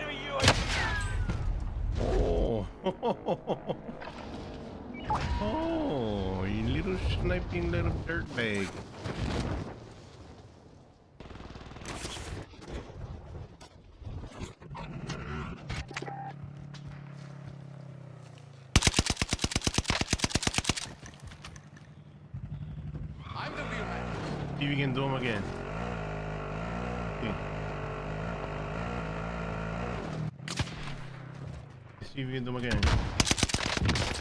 Enemy UAV. Oh. oh, you little sniping little dirtbag. See if you can do them again. See if